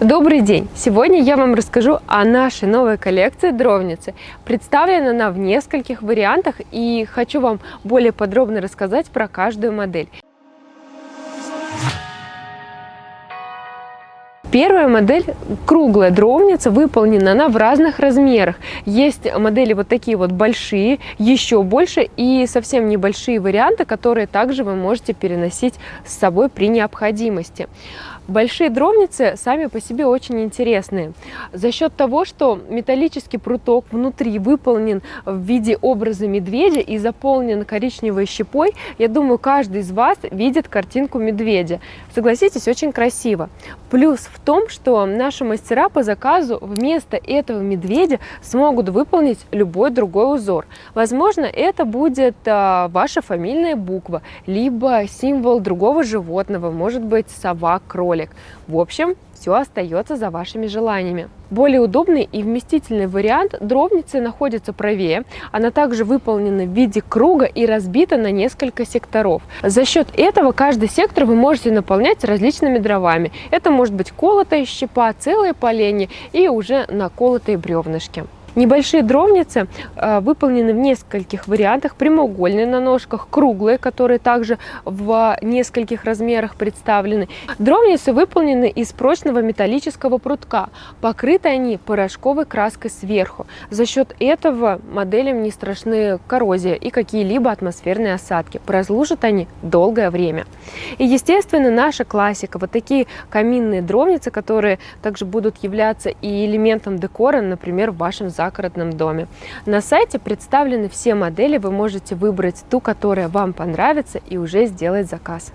Добрый день! Сегодня я вам расскажу о нашей новой коллекции дровницы. Представлена она в нескольких вариантах и хочу вам более подробно рассказать про каждую модель. Первая модель круглая дровница, выполнена она в разных размерах. Есть модели вот такие вот большие, еще больше и совсем небольшие варианты, которые также вы можете переносить с собой при необходимости. Большие дровницы сами по себе очень интересные. За счет того, что металлический пруток внутри выполнен в виде образа медведя и заполнен коричневой щепой, я думаю, каждый из вас видит картинку медведя. Согласитесь, очень красиво. Плюс в том, что наши мастера по заказу вместо этого медведя смогут выполнить любой другой узор. Возможно, это будет а, ваша фамильная буква, либо символ другого животного, может быть сова, кролик. В общем, все остается за вашими желаниями. Более удобный и вместительный вариант дровницы находится правее. Она также выполнена в виде круга и разбита на несколько секторов. За счет этого каждый сектор вы можете наполнять различными дровами. Это может быть колотая щепа, целые поленья и уже наколотые бревнышки. Небольшие дровницы э, выполнены в нескольких вариантах. Прямоугольные на ножках, круглые, которые также в нескольких размерах представлены. Дровницы выполнены из прочного металлического прутка. Покрыты они порошковой краской сверху. За счет этого моделям не страшны коррозия и какие-либо атмосферные осадки. Прослужат они долгое время. И, естественно, наша классика. Вот такие каминные дровницы, которые также будут являться и элементом декора, например, в вашем зале загородном доме. На сайте представлены все модели, вы можете выбрать ту, которая вам понравится и уже сделать заказ.